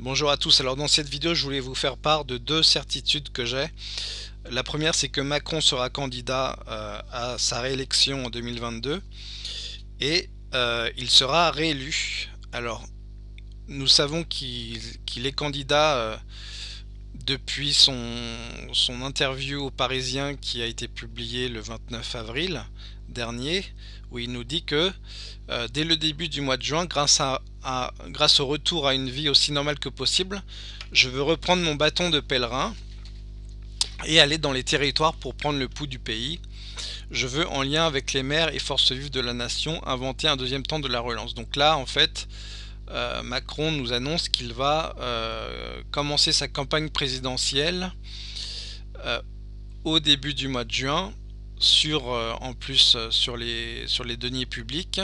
Bonjour à tous, alors dans cette vidéo je voulais vous faire part de deux certitudes que j'ai. La première c'est que Macron sera candidat euh, à sa réélection en 2022 et euh, il sera réélu. Alors nous savons qu'il est candidat euh, depuis son, son interview au Parisien qui a été publié le 29 avril dernier où il nous dit que dès le début du mois de juin grâce à grâce au retour à une vie aussi normale que possible, je veux reprendre mon bâton de pèlerin et aller dans les territoires pour prendre le pouls du pays. Je veux, en lien avec les maires et forces vives de la nation, inventer un deuxième temps de la relance. Donc là, en fait, euh, Macron nous annonce qu'il va euh, commencer sa campagne présidentielle euh, au début du mois de juin, sur, en plus sur les, sur les deniers publics,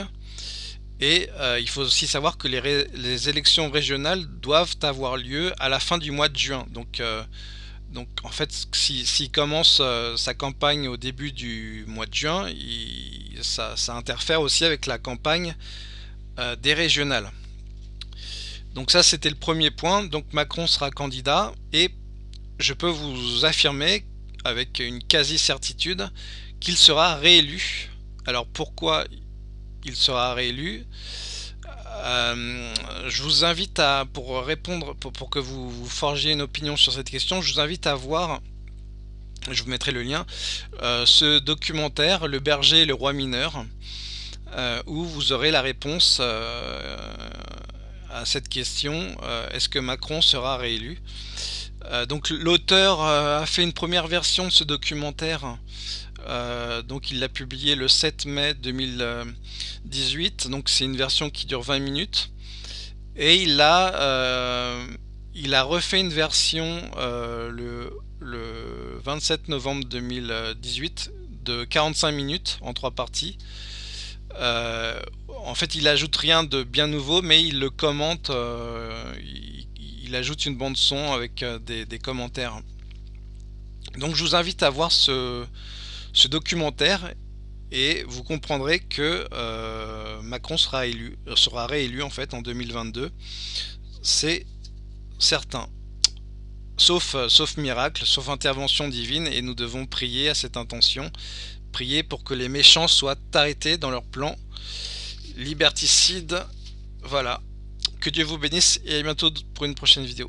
et euh, il faut aussi savoir que les, élections régionales doivent avoir lieu à la fin du mois de juin. Donc, euh, en fait, s'il commence euh, sa campagne au début du mois de juin, ça, interfère aussi avec la campagne des régionales. Donc ça, c'était le premier point. Donc Macron sera candidat et je peux vous affirmer avec une quasi-certitude qu'il sera réélu. Alors pourquoi il sera réélu. Euh, je vous invite à, pour répondre, pour, que vous, forgiez une opinion sur cette question, je vous invite à voir, je vous mettrai le lien, euh, ce documentaire, Le berger et le roi mineur, euh, où vous aurez la réponse à cette question, est-ce que Macron sera réélu? Donc l'auteur a fait une première version de ce documentaire euh, donc il l'a publié le 7 mai 2018, donc c'est une version qui dure 20 minutes. Et il a, euh, il a refait une version euh, le, le, 27 novembre 2018 de 45 minutes en trois parties. en fait il ajoute rien de bien nouveau mais il le commente, il, ajoute une bande son avec des, des commentaires. Donc je vous invite à voir ce, documentaire et vous comprendrez que euh, Macron sera élu, sera réélu en fait en 2022. C'est certain. Sauf, euh, sauf miracle, sauf intervention divine, et nous devons prier à cette intention, prier pour que les méchants soient arrêtés dans leur plan liberticide. Voilà. Que Dieu vous bénisse et à bientôt pour une prochaine vidéo.